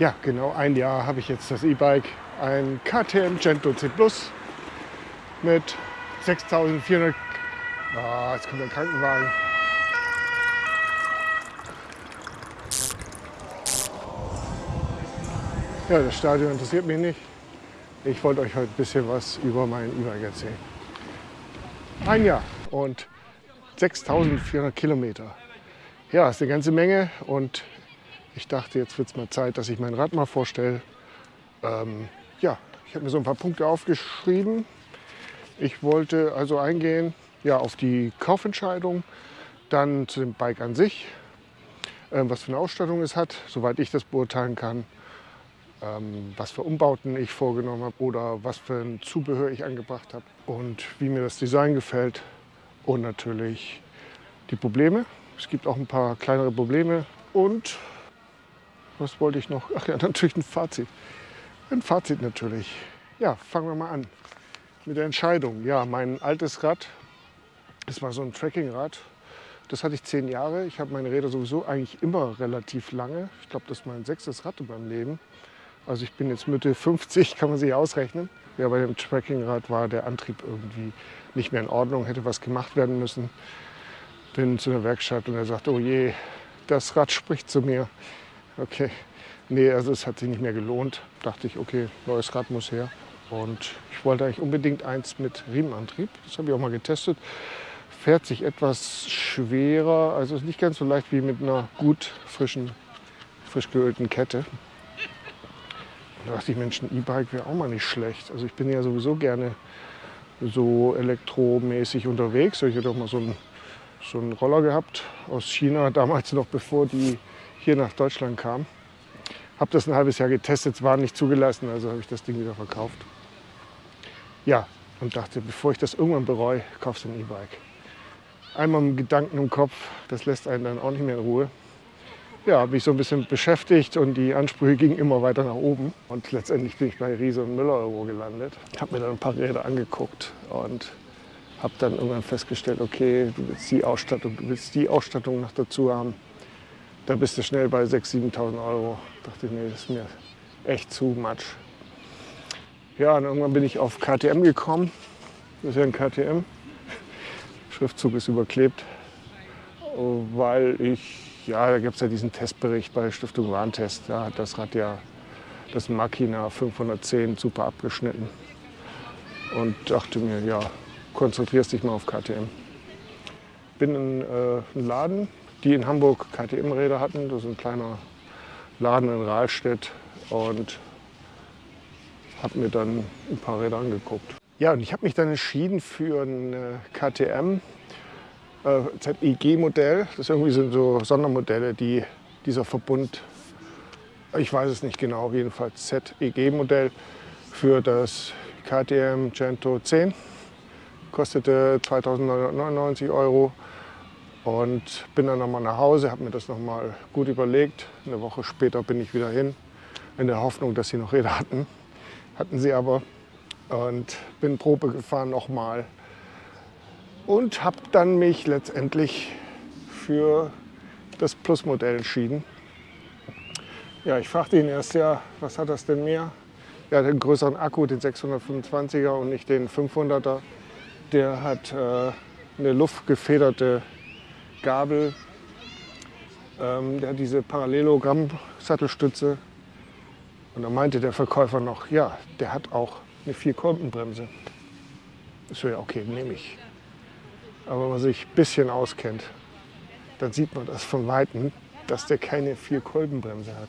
Ja, genau ein Jahr habe ich jetzt das E-Bike, ein KTM Gento C Plus mit 6400. Ah, jetzt kommt der Krankenwagen. Ja, das Stadion interessiert mich nicht. Ich wollte euch heute ein bisschen was über mein E-Bike erzählen. Ein Jahr und 6400 Kilometer. Ja, ist eine ganze Menge und ich dachte, jetzt wird es mal Zeit, dass ich mein Rad mal vorstelle. Ähm, ja, ich habe mir so ein paar Punkte aufgeschrieben. Ich wollte also eingehen ja, auf die Kaufentscheidung, dann zu dem Bike an sich, äh, was für eine Ausstattung es hat, soweit ich das beurteilen kann, ähm, was für Umbauten ich vorgenommen habe oder was für ein Zubehör ich angebracht habe und wie mir das Design gefällt und natürlich die Probleme. Es gibt auch ein paar kleinere Probleme und was wollte ich noch? Ach ja, natürlich ein Fazit. Ein Fazit natürlich. Ja, fangen wir mal an mit der Entscheidung. Ja, mein altes Rad, das war so ein Trekkingrad. Das hatte ich zehn Jahre. Ich habe meine Räder sowieso eigentlich immer relativ lange. Ich glaube, das ist mein sechstes Rad in meinem Leben. Also ich bin jetzt Mitte 50, kann man sich ausrechnen. Ja, bei dem Trekkingrad war der Antrieb irgendwie nicht mehr in Ordnung, hätte was gemacht werden müssen. Bin zu der Werkstatt und er sagt, oh je, das Rad spricht zu mir. Okay, nee, also es hat sich nicht mehr gelohnt. Dachte ich, okay, neues Rad muss her. Und ich wollte eigentlich unbedingt eins mit Riemenantrieb. Das habe ich auch mal getestet. Fährt sich etwas schwerer, also ist nicht ganz so leicht wie mit einer gut frischen, frisch geölten Kette. Da dachte ich, Mensch, ein E-Bike wäre auch mal nicht schlecht. Also ich bin ja sowieso gerne so elektromäßig unterwegs. Ich hatte auch mal so einen, so einen Roller gehabt aus China, damals noch bevor die hier nach Deutschland kam. Habe das ein halbes Jahr getestet, es war nicht zugelassen, also habe ich das Ding wieder verkauft. Ja, und dachte, bevor ich das irgendwann bereue, kaufst du ein E-Bike. Einmal mit Gedanken im Kopf, das lässt einen dann auch nicht mehr in Ruhe. Ja, habe mich so ein bisschen beschäftigt und die Ansprüche gingen immer weiter nach oben. Und letztendlich bin ich bei Riese und Müller Euro gelandet. Habe mir dann ein paar Räder angeguckt und habe dann irgendwann festgestellt, okay, du willst die Ausstattung, du willst die Ausstattung noch dazu haben da bist du schnell bei 6.000, 7.000 Euro. Da dachte ich, nee, das ist mir echt zu much. Ja, und irgendwann bin ich auf KTM gekommen. Das ist ja ein KTM. Schriftzug ist überklebt, weil ich, ja, da gibt es ja diesen Testbericht bei Stiftung Warntest. Da hat das Rad ja das Makina 510 super abgeschnitten. Und dachte mir, ja, konzentrierst dich mal auf KTM. Bin in äh, einen Laden die in Hamburg KTM-Räder hatten. Das ist ein kleiner Laden in Rahlstedt und habe mir dann ein paar Räder angeguckt. Ja, und ich habe mich dann entschieden für ein äh, KTM äh, ZEG-Modell. Das irgendwie sind so Sondermodelle, die dieser Verbund, ich weiß es nicht genau, jedenfalls ZEG-Modell für das KTM Gento 10. Kostete 2.999 Euro und bin dann nochmal nach Hause, habe mir das nochmal gut überlegt. Eine Woche später bin ich wieder hin, in der Hoffnung, dass sie noch Räder hatten. Hatten sie aber. Und bin Probe gefahren nochmal. Und habe dann mich letztendlich für das Plus-Modell entschieden. Ja, ich fragte ihn erst ja, was hat das denn mehr? Er hat einen größeren Akku, den 625er und nicht den 500er. Der hat äh, eine luftgefederte Gabel. Ähm, der hat diese Parallelogramm-Sattelstütze. Und da meinte der Verkäufer noch, ja, der hat auch eine Vierkolbenbremse. Ich so, ja, okay, nehme ich. Aber wenn man sich ein bisschen auskennt, dann sieht man das von Weitem, dass der keine Vierkolbenbremse hat.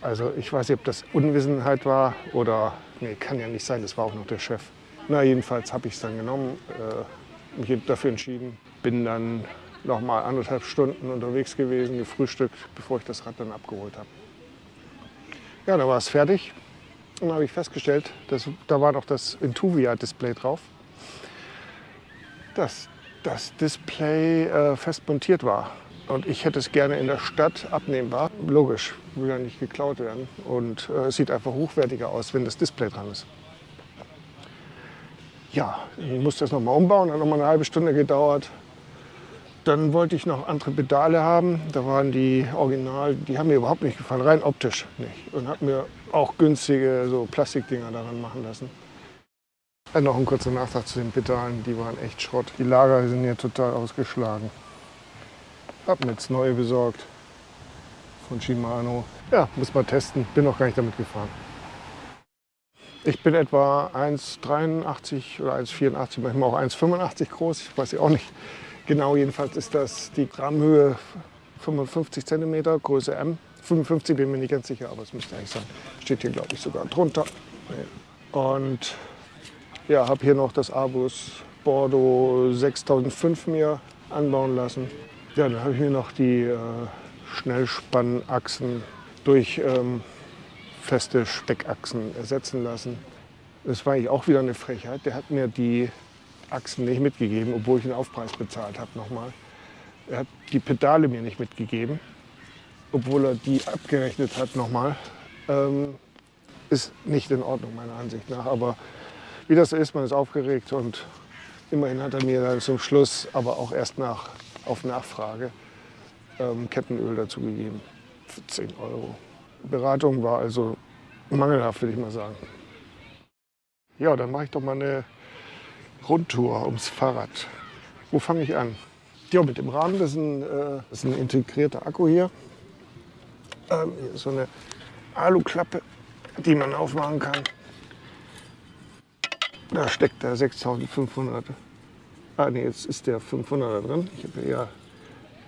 Also ich weiß nicht, ob das Unwissenheit war oder, nee, kann ja nicht sein, das war auch noch der Chef. Na, jedenfalls habe ich es dann genommen, äh, mich dafür entschieden, bin dann noch mal anderthalb Stunden unterwegs gewesen, gefrühstückt, bevor ich das Rad dann abgeholt habe. Ja, dann war es fertig. Und dann habe ich festgestellt, dass, da war noch das Intuvia-Display drauf, dass das Display äh, fest montiert war. Und ich hätte es gerne in der Stadt abnehmbar. Logisch, will ja nicht geklaut werden. Und äh, es sieht einfach hochwertiger aus, wenn das Display dran ist. Ja, ich musste das noch mal umbauen, hat noch mal eine halbe Stunde gedauert. Dann wollte ich noch andere Pedale haben. Da waren die Original, die haben mir überhaupt nicht gefallen, rein optisch nicht. Und habe mir auch günstige so Plastikdinger daran machen lassen. Dann noch ein kurzer Nachtrag zu den Pedalen, die waren echt Schrott. Die Lager sind hier total ausgeschlagen. Hab mir jetzt neue besorgt von Shimano. Ja, muss mal testen. Bin noch gar nicht damit gefahren. Ich bin etwa 1,83 oder 1,84, manchmal auch 1,85 groß. Ich weiß ja auch nicht genau. Jedenfalls ist das die Grammhöhe 55 cm, Größe M. 55 bin mir nicht ganz sicher, aber es müsste eigentlich sein. Steht hier, glaube ich, sogar drunter. Und ja, habe hier noch das Abus Bordeaux 6005 mir anbauen lassen. Ja, dann habe ich mir noch die äh, Schnellspannachsen durch ähm, feste Speckachsen ersetzen lassen. Das war eigentlich auch wieder eine Frechheit. Der hat mir die Achsen nicht mitgegeben, obwohl ich den Aufpreis bezahlt habe nochmal. Er hat die Pedale mir nicht mitgegeben, obwohl er die abgerechnet hat nochmal. Ähm, ist nicht in Ordnung meiner Ansicht nach. Aber wie das so ist, man ist aufgeregt und immerhin hat er mir dann zum Schluss, aber auch erst nach, auf Nachfrage, ähm, Kettenöl dazu gegeben. Für 10 Euro. Beratung war also mangelhaft, würde ich mal sagen. Ja, dann mache ich doch mal eine Rundtour ums Fahrrad. Wo fange ich an? Ja, mit dem Rahmen, das ist ein, äh, das ist ein integrierter Akku hier. Ähm, hier ist so eine Aluklappe, die man aufmachen kann. Da steckt der 6500. Ah, nee, jetzt ist der 500er drin. Ich habe ja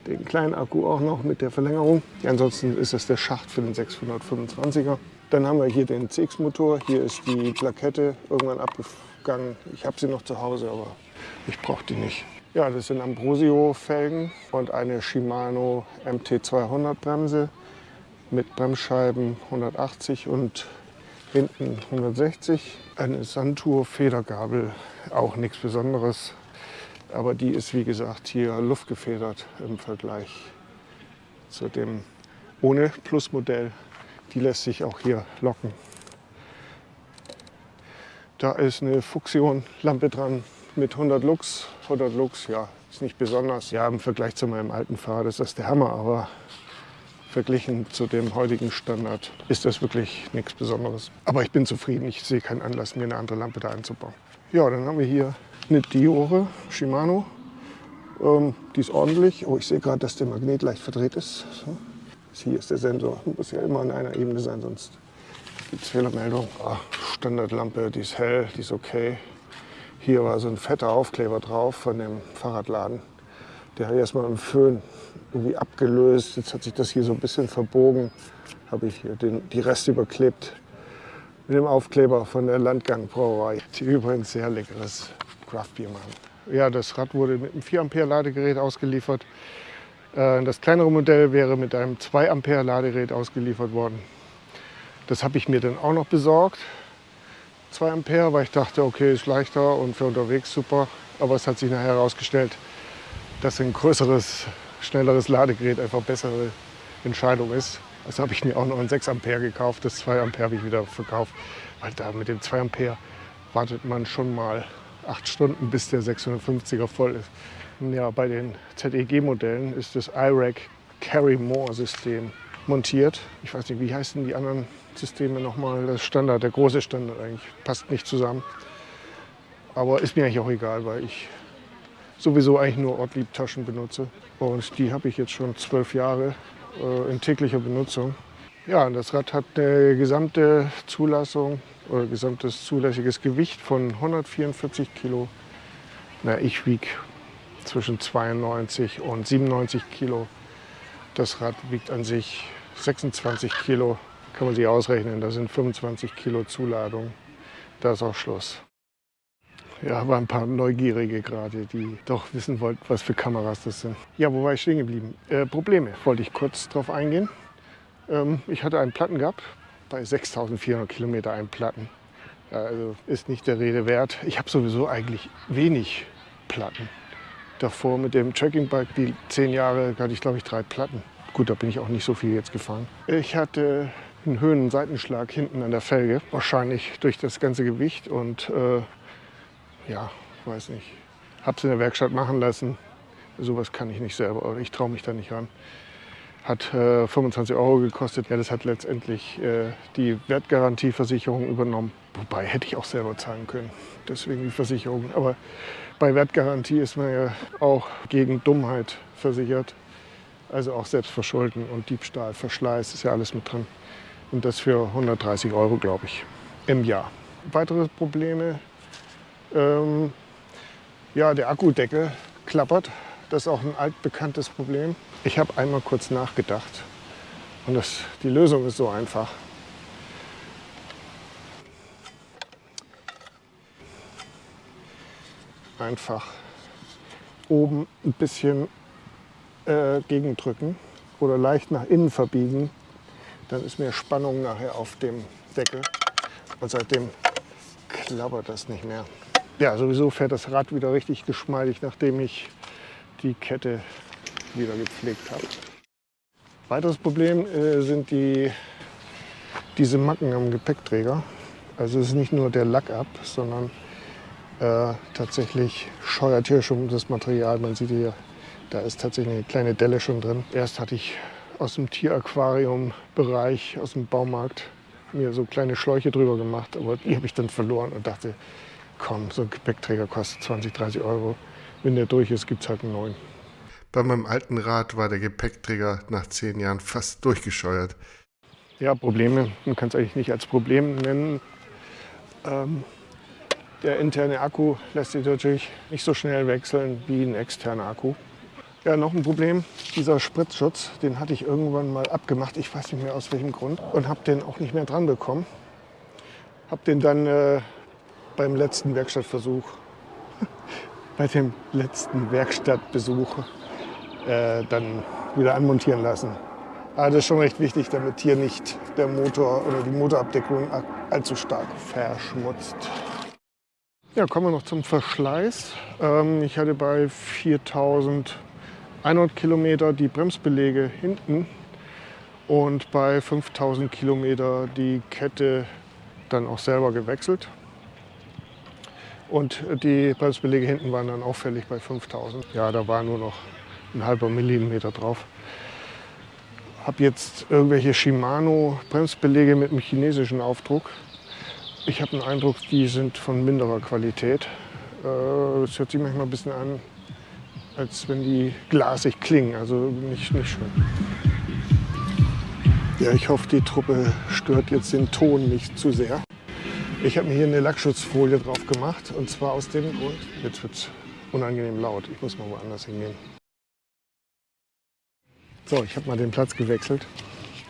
den kleinen Akku auch noch mit der Verlängerung. Ja, ansonsten ist das der Schacht für den 625er. Dann haben wir hier den CX-Motor. Hier ist die Plakette irgendwann abgegangen. Ich habe sie noch zu Hause, aber ich brauche die nicht. Ja, das sind Ambrosio-Felgen und eine Shimano MT200 Bremse mit Bremsscheiben 180 und hinten 160. Eine Santur Federgabel, auch nichts Besonderes. Aber die ist wie gesagt hier luftgefedert im Vergleich zu dem ohne Plusmodell. Die lässt sich auch hier locken. Da ist eine Fuchsion-Lampe dran mit 100 Lux. 100 Lux, ja, ist nicht besonders. Ja, im Vergleich zu meinem alten Fahrrad ist das der Hammer, aber verglichen zu dem heutigen Standard ist das wirklich nichts Besonderes. Aber ich bin zufrieden, ich sehe keinen Anlass, mir eine andere Lampe da einzubauen. Ja, dann haben wir hier eine Diore Shimano. Ähm, die ist ordentlich. Oh, ich sehe gerade, dass der Magnet leicht verdreht ist. So. Hier ist der Sensor. Muss ja immer an einer Ebene sein, sonst gibt es Fehlermeldung. Ah, Standardlampe, die ist hell, die ist okay. Hier war so ein fetter Aufkleber drauf von dem Fahrradladen. Der hat erstmal im Föhn irgendwie abgelöst. Jetzt hat sich das hier so ein bisschen verbogen. Habe ich hier den, die Reste überklebt mit dem Aufkleber von der Landgang-Brauerei, die übrigens sehr leckeres Craftbier machen. Ja, das Rad wurde mit einem 4 Ampere Ladegerät ausgeliefert. Äh, das kleinere Modell wäre mit einem 2 Ampere Ladegerät ausgeliefert worden. Das habe ich mir dann auch noch besorgt. 2 Ampere, weil ich dachte, okay, ist leichter und für unterwegs super. Aber es hat sich nachher herausgestellt, dass ein größeres, schnelleres Ladegerät einfach bessere Entscheidung ist. Also habe ich mir auch noch ein 6 Ampere gekauft. Das 2 Ampere habe ich wieder verkauft, weil da mit dem 2 Ampere wartet man schon mal acht Stunden, bis der 650er voll ist. Ja, bei den ZEG-Modellen ist das IRAC Carry More System montiert. Ich weiß nicht, wie heißen die anderen Systeme nochmal? Das Standard, der große Standard eigentlich, passt nicht zusammen. Aber ist mir eigentlich auch egal, weil ich sowieso eigentlich nur Ortlieb-Taschen benutze. Und die habe ich jetzt schon zwölf Jahre äh, in täglicher Benutzung. Ja, das Rad hat eine gesamte Zulassung oder gesamtes zulässiges Gewicht von 144 Kilo. Na, ich wiege zwischen 92 und 97 Kilo. Das Rad wiegt an sich 26 Kilo. Kann man sich ausrechnen, da sind 25 Kilo Zuladung. Da ist auch Schluss. Ja, waren ein paar Neugierige gerade, die doch wissen wollten, was für Kameras das sind. Ja, wo war ich stehen geblieben? Äh, Probleme, wollte ich kurz drauf eingehen. Ähm, ich hatte einen Platten gehabt, bei 6400 Kilometer einen Platten. Also ist nicht der Rede wert. Ich habe sowieso eigentlich wenig Platten. Davor mit dem Trackingbike, die zehn Jahre, hatte ich glaube ich drei Platten. Gut, da bin ich auch nicht so viel jetzt gefahren. Ich hatte einen Höhen- und Seitenschlag hinten an der Felge, wahrscheinlich durch das ganze Gewicht und äh, ja, weiß nicht. Habe es in der Werkstatt machen lassen. Sowas kann ich nicht selber oder ich traue mich da nicht ran. Hat äh, 25 Euro gekostet. Ja, das hat letztendlich äh, die Wertgarantieversicherung übernommen. Wobei hätte ich auch selber zahlen können. Deswegen die Versicherung. Aber bei Wertgarantie ist man ja auch gegen Dummheit versichert. Also auch Selbstverschulden und Diebstahl, Verschleiß ist ja alles mit drin. Und das für 130 Euro, glaube ich, im Jahr. Weitere Probleme. Ähm, ja, der Akkudeckel klappert. Das ist auch ein altbekanntes Problem. Ich habe einmal kurz nachgedacht und das, die Lösung ist so einfach. Einfach oben ein bisschen äh, gegendrücken oder leicht nach innen verbiegen. Dann ist mehr Spannung nachher auf dem Deckel und seitdem klappert das nicht mehr. Ja, sowieso fährt das Rad wieder richtig geschmeidig, nachdem ich die Kette wieder gepflegt habe. Weiteres Problem äh, sind die, diese Macken am Gepäckträger. Also es ist nicht nur der Lack ab, sondern äh, tatsächlich scheuert hier schon das Material. Man sieht hier, da ist tatsächlich eine kleine Delle schon drin. Erst hatte ich aus dem Tieraquarium-Bereich, aus dem Baumarkt, mir so kleine Schläuche drüber gemacht, aber die habe ich dann verloren und dachte, komm, so ein Gepäckträger kostet 20, 30 Euro. Wenn der durch ist, gibt es halt einen neuen. Bei meinem alten Rad war der Gepäckträger nach zehn Jahren fast durchgescheuert. Ja, Probleme, man kann es eigentlich nicht als Problem nennen. Ähm, der interne Akku lässt sich natürlich nicht so schnell wechseln wie ein externer Akku. Ja, noch ein Problem, dieser Spritzschutz, den hatte ich irgendwann mal abgemacht, ich weiß nicht mehr aus welchem Grund, und habe den auch nicht mehr dran bekommen. Habe den dann äh, beim letzten Werkstattversuch, bei dem letzten Werkstattbesuch äh, dann wieder anmontieren lassen. Aber das ist schon recht wichtig, damit hier nicht der Motor oder die Motorabdeckung allzu stark verschmutzt. Ja, kommen wir noch zum Verschleiß. Ähm, ich hatte bei 4100 Kilometer die Bremsbelege hinten und bei 5000 Kilometer die Kette dann auch selber gewechselt. Und die Bremsbelege hinten waren dann auffällig bei 5000. Ja, da war nur noch ein halber Millimeter drauf. Habe jetzt irgendwelche Shimano Bremsbelege mit einem chinesischen Aufdruck. Ich habe den Eindruck, die sind von minderer Qualität. Äh, es hört sich manchmal ein bisschen an, als wenn die glasig klingen. Also nicht, nicht schön. Ja, ich hoffe, die Truppe stört jetzt den Ton nicht zu sehr. Ich habe mir hier eine Lackschutzfolie drauf gemacht und zwar aus dem Grund, jetzt wird es unangenehm laut, ich muss mal woanders hingehen. So, ich habe mal den Platz gewechselt.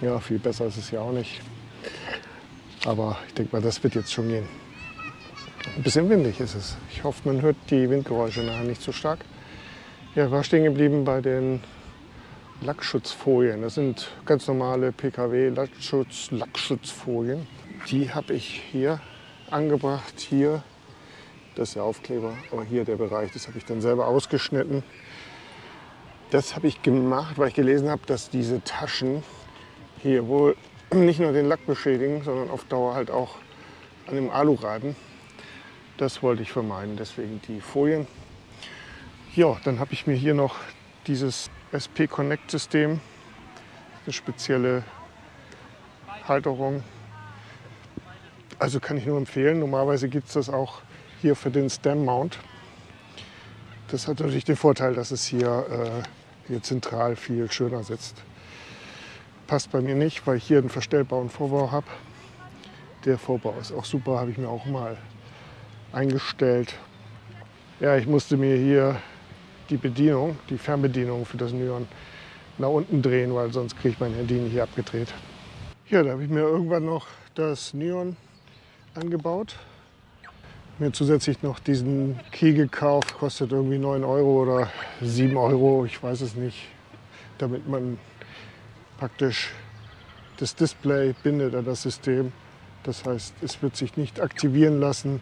Ja, viel besser ist es ja auch nicht. Aber ich denke mal, das wird jetzt schon gehen. Ein bisschen windig ist es. Ich hoffe, man hört die Windgeräusche nachher nicht so stark. Ja, war stehen geblieben bei den Lackschutzfolien. Das sind ganz normale PKW-Lackschutz, Lackschutzfolien. Die habe ich hier angebracht. Hier, das ist der Aufkleber, aber hier der Bereich, das habe ich dann selber ausgeschnitten. Das habe ich gemacht, weil ich gelesen habe, dass diese Taschen hier wohl nicht nur den Lack beschädigen, sondern auf Dauer halt auch an dem Alu reiben. Das wollte ich vermeiden, deswegen die Folien. Ja, dann habe ich mir hier noch dieses SP Connect System, eine spezielle Halterung. Also kann ich nur empfehlen. Normalerweise gibt es das auch hier für den Stem Mount. Das hat natürlich den Vorteil, dass es hier äh, hier zentral viel schöner sitzt. Passt bei mir nicht, weil ich hier einen verstellbaren Vorbau habe. Der Vorbau ist auch super, habe ich mir auch mal eingestellt. Ja, ich musste mir hier die Bedienung, die Fernbedienung für das Nyon nach unten drehen, weil sonst kriege ich mein Handy nicht abgedreht. Hier, da habe ich mir irgendwann noch das Nyon angebaut mir zusätzlich noch diesen Key gekauft, kostet irgendwie 9 Euro oder 7 Euro, ich weiß es nicht, damit man praktisch das Display bindet an das System. Das heißt, es wird sich nicht aktivieren lassen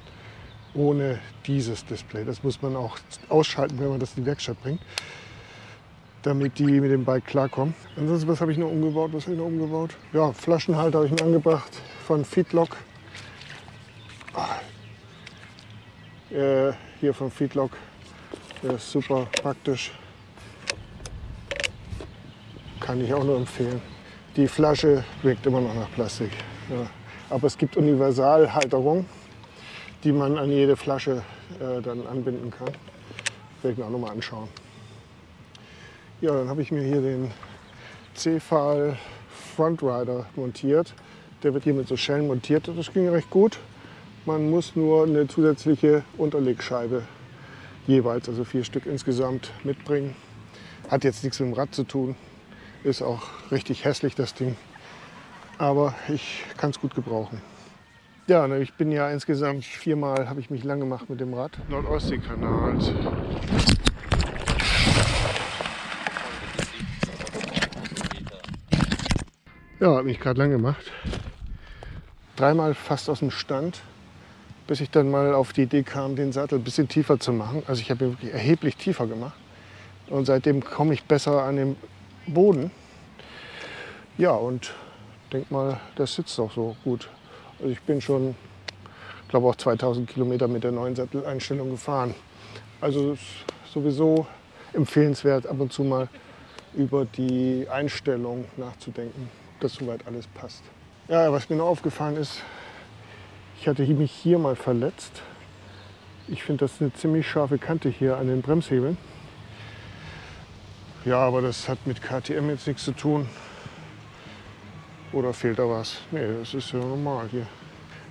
ohne dieses Display. Das muss man auch ausschalten, wenn man das in die Werkstatt bringt, damit die mit dem Bike klarkommen. Ansonsten, was habe ich noch umgebaut? Was habe ich noch umgebaut? Ja, Flaschenhalter habe ich mir angebracht von Feedlock. Äh, hier vom Feedlock. Der ist super praktisch. kann ich auch nur empfehlen. Die Flasche wirkt immer noch nach Plastik. Ja. Aber es gibt Universalhalterung, die man an jede Flasche äh, dann anbinden kann. Werde ich mir auch noch mal anschauen. Ja, dann habe ich mir hier den C-Fall Frontrider montiert. Der wird hier mit so Schellen montiert. Das ging recht gut. Man muss nur eine zusätzliche Unterlegscheibe jeweils, also vier Stück insgesamt, mitbringen. Hat jetzt nichts mit dem Rad zu tun. Ist auch richtig hässlich, das Ding. Aber ich kann es gut gebrauchen. Ja, ich bin ja insgesamt viermal, habe ich mich lang gemacht mit dem Rad. Nordostseekanal. Ja, habe mich gerade lang gemacht. Dreimal fast aus dem Stand, bis ich dann mal auf die Idee kam, den Sattel ein bisschen tiefer zu machen. Also ich habe ihn wirklich erheblich tiefer gemacht. Und seitdem komme ich besser an den Boden. Ja, und denk mal, das sitzt auch so gut. Also ich bin schon, glaube auch 2000 Kilometer mit der neuen Satteleinstellung gefahren. Also sowieso empfehlenswert, ab und zu mal über die Einstellung nachzudenken dass soweit alles passt. Ja, was mir noch aufgefallen ist, ich hatte mich hier mal verletzt. Ich finde, das ist eine ziemlich scharfe Kante hier an den Bremshebeln. Ja, aber das hat mit KTM jetzt nichts zu tun. Oder fehlt da was? Nee, das ist ja normal hier.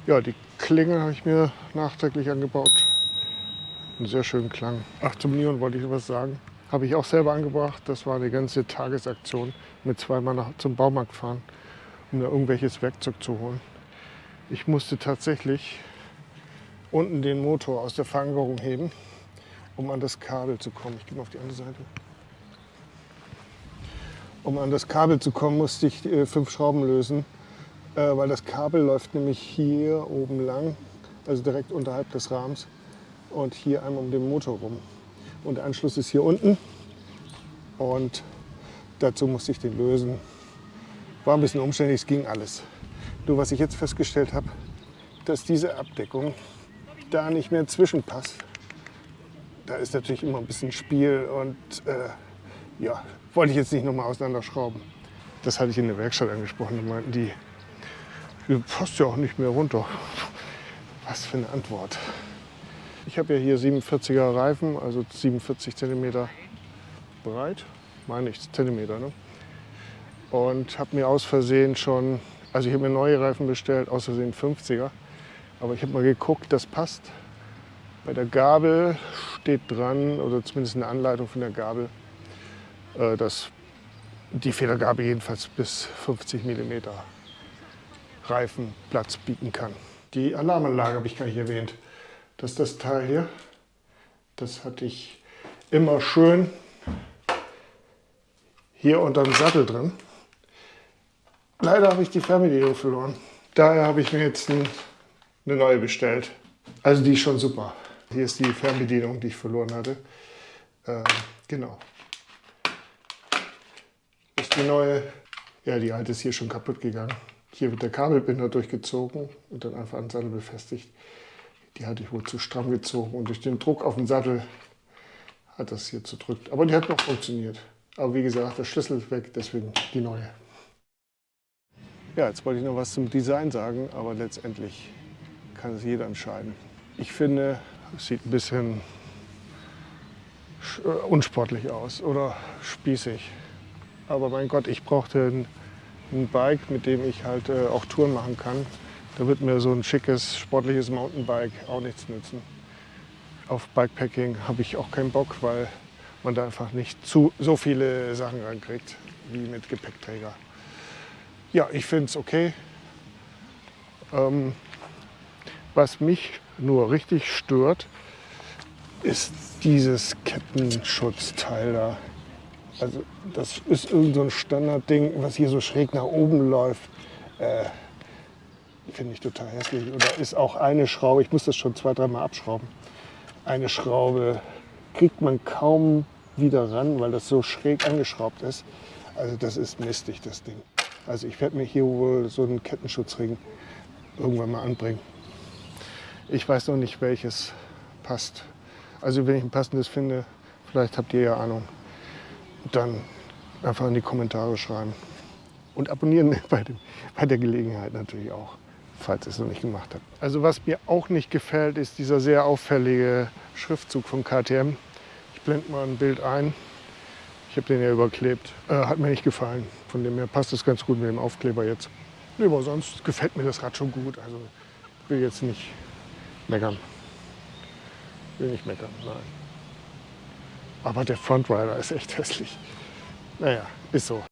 Ja, die Klinge habe ich mir nachträglich angebaut. Einen sehr schönen Klang. Ach, zum Neon wollte ich was sagen. Habe ich auch selber angebracht. Das war eine ganze Tagesaktion mit zweimal nach, zum Baumarkt fahren, um da irgendwelches Werkzeug zu holen. Ich musste tatsächlich unten den Motor aus der Verankerung heben, um an das Kabel zu kommen. Ich gehe mal auf die andere Seite. Um an das Kabel zu kommen, musste ich äh, fünf Schrauben lösen, äh, weil das Kabel läuft nämlich hier oben lang, also direkt unterhalb des Rahmens und hier einmal um den Motor rum. Und der Anschluss ist hier unten. Und dazu musste ich den lösen. War ein bisschen umständlich, es ging alles. Nur was ich jetzt festgestellt habe, dass diese Abdeckung da nicht mehr zwischenpasst. Da ist natürlich immer ein bisschen Spiel und äh, ja, wollte ich jetzt nicht nochmal auseinanderschrauben. Das hatte ich in der Werkstatt angesprochen. Da meinten die, die passt ja auch nicht mehr runter. Was für eine Antwort. Ich habe ja hier 47er Reifen, also 47 cm breit, meine ich, Zentimeter. Ne? Und habe mir aus Versehen schon, also ich habe mir neue Reifen bestellt, aus Versehen 50er. Aber ich habe mal geguckt, das passt. Bei der Gabel steht dran, oder zumindest eine Anleitung von der Gabel, äh, dass die Federgabel jedenfalls bis 50 mm Reifenplatz bieten kann. Die Alarmanlage habe ich gar nicht erwähnt. Das ist das Teil hier. Das hatte ich immer schön hier unter dem Sattel drin. Leider habe ich die Fernbedienung verloren. Daher habe ich mir jetzt eine neue bestellt. Also die ist schon super. Hier ist die Fernbedienung, die ich verloren hatte. Ähm, genau. Die neue. Ja, die alte ist hier schon kaputt gegangen. Hier wird der Kabelbinder durchgezogen und dann einfach an den Sattel befestigt. Die hatte ich wohl zu stramm gezogen und durch den Druck auf den Sattel hat das hier zerdrückt. Aber die hat noch funktioniert. Aber wie gesagt, der Schlüssel ist weg, deswegen die neue. Ja, jetzt wollte ich noch was zum Design sagen, aber letztendlich kann es jeder entscheiden. Ich finde, es sieht ein bisschen äh, unsportlich aus oder spießig. Aber mein Gott, ich brauchte ein, ein Bike, mit dem ich halt äh, auch Touren machen kann. Da wird mir so ein schickes, sportliches Mountainbike auch nichts nützen. Auf Bikepacking habe ich auch keinen Bock, weil man da einfach nicht zu, so viele Sachen rankriegt wie mit Gepäckträger. Ja, ich finde es okay. Ähm, was mich nur richtig stört, ist dieses Kettenschutzteil da. Also das ist irgendein so Standardding, was hier so schräg nach oben läuft. Äh, Finde ich total hässlich. Oder ist auch eine Schraube, ich muss das schon zwei, dreimal abschrauben. Eine Schraube kriegt man kaum wieder ran, weil das so schräg angeschraubt ist. Also das ist mistig, das Ding. Also ich werde mir hier wohl so einen Kettenschutzring irgendwann mal anbringen. Ich weiß noch nicht, welches passt. Also wenn ich ein passendes finde, vielleicht habt ihr ja Ahnung, dann einfach in die Kommentare schreiben. Und abonnieren bei, dem, bei der Gelegenheit natürlich auch, falls ihr es noch nicht gemacht habt. Also was mir auch nicht gefällt, ist dieser sehr auffällige Schriftzug von KTM. Ich blende mal ein Bild ein. Ich habe den ja überklebt. Äh, hat mir nicht gefallen. Von dem her passt es ganz gut mit dem Aufkleber jetzt. Aber sonst gefällt mir das Rad schon gut. Also ich will jetzt nicht meckern. Will nicht meckern, nein. Aber der Frontrider ist echt hässlich. Naja, ist so.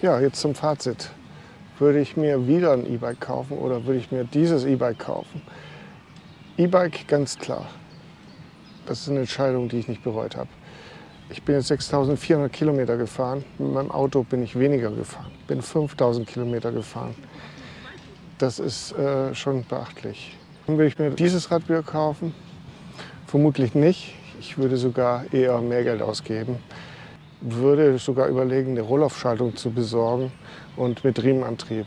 Ja, jetzt zum Fazit. Würde ich mir wieder ein E-Bike kaufen oder würde ich mir dieses E-Bike kaufen? E-Bike ganz klar. Das ist eine Entscheidung, die ich nicht bereut habe. Ich bin jetzt 6400 Kilometer gefahren. Mit meinem Auto bin ich weniger gefahren. Bin 5000 Kilometer gefahren. Das ist äh, schon beachtlich. Will ich mir dieses Rad wieder kaufen? Vermutlich nicht. Ich würde sogar eher mehr Geld ausgeben. Würde sogar überlegen, eine Rollaufschaltung zu besorgen und mit Riemenantrieb.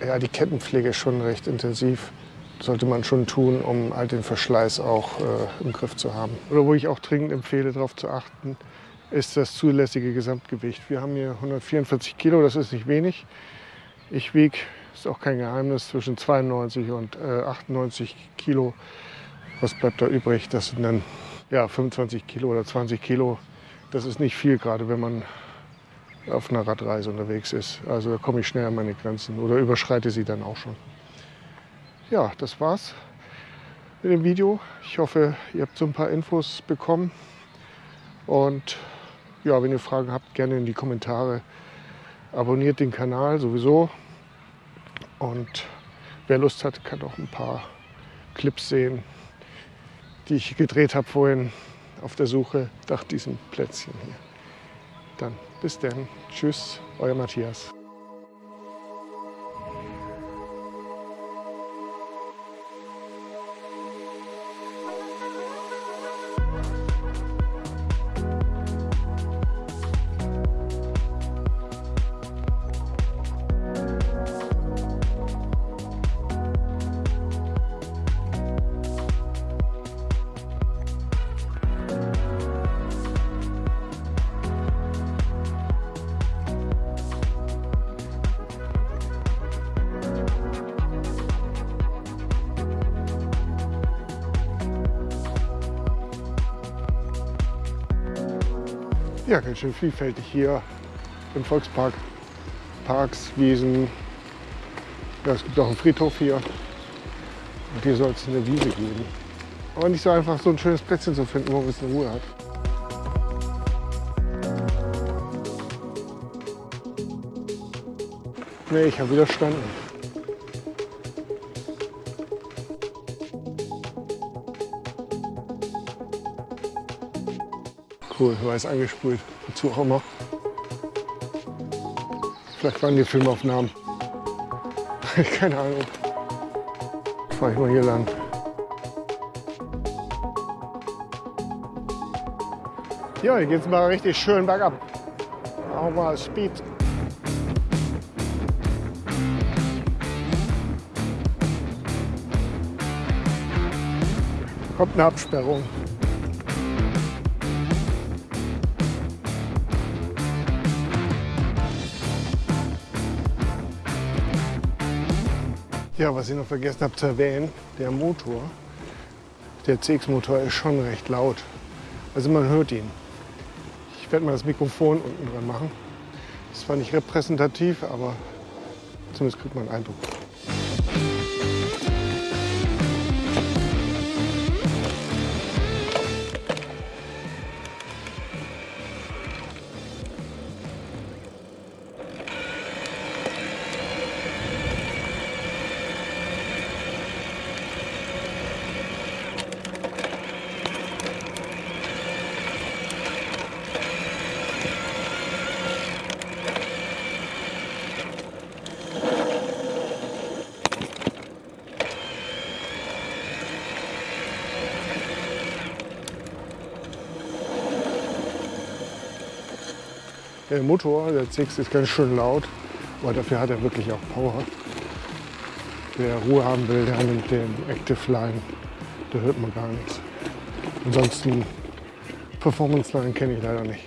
Ja, die Kettenpflege ist schon recht intensiv sollte man schon tun, um all den Verschleiß auch äh, im Griff zu haben. Oder wo ich auch dringend empfehle, darauf zu achten, ist das zulässige Gesamtgewicht. Wir haben hier 144 Kilo, das ist nicht wenig. Ich wiege, ist auch kein Geheimnis, zwischen 92 und äh, 98 Kilo. Was bleibt da übrig? Das sind dann ja, 25 Kilo oder 20 Kilo. Das ist nicht viel, gerade wenn man auf einer Radreise unterwegs ist. Also da komme ich schnell an meine Grenzen oder überschreite sie dann auch schon ja, das war's mit dem Video. Ich hoffe, ihr habt so ein paar Infos bekommen. Und ja, wenn ihr Fragen habt, gerne in die Kommentare. Abonniert den Kanal sowieso. Und wer Lust hat, kann auch ein paar Clips sehen, die ich gedreht habe vorhin auf der Suche nach diesem Plätzchen hier. Dann bis dann. Tschüss, euer Matthias. Ja, ganz schön vielfältig hier im Volkspark. Parks, Wiesen. Ja, es gibt auch einen Friedhof hier. Und hier soll es eine Wiese geben. Aber nicht so einfach, so ein schönes Plätzchen zu finden, wo man ein bisschen Ruhe hat. Nee, ich habe widerstanden. Cool, weiß angesprüht. Wozu auch immer. Vielleicht waren die Filmaufnahmen. Keine Ahnung. Fahre ich mal hier lang. Ja, hier geht es mal richtig schön bergab. Auch mal Speed. Kommt eine Absperrung. Ja, was ich noch vergessen habe zu erwähnen, der Motor, der CX-Motor ist schon recht laut. Also man hört ihn. Ich werde mal das Mikrofon unten dran machen. Das zwar nicht repräsentativ, aber zumindest kriegt man einen Eindruck. Der Motor, der CX ist ganz schön laut, aber dafür hat er wirklich auch Power. Wer Ruhe haben will, der nimmt den Active Line, da hört man gar nichts. Ansonsten Performance Line kenne ich leider nicht.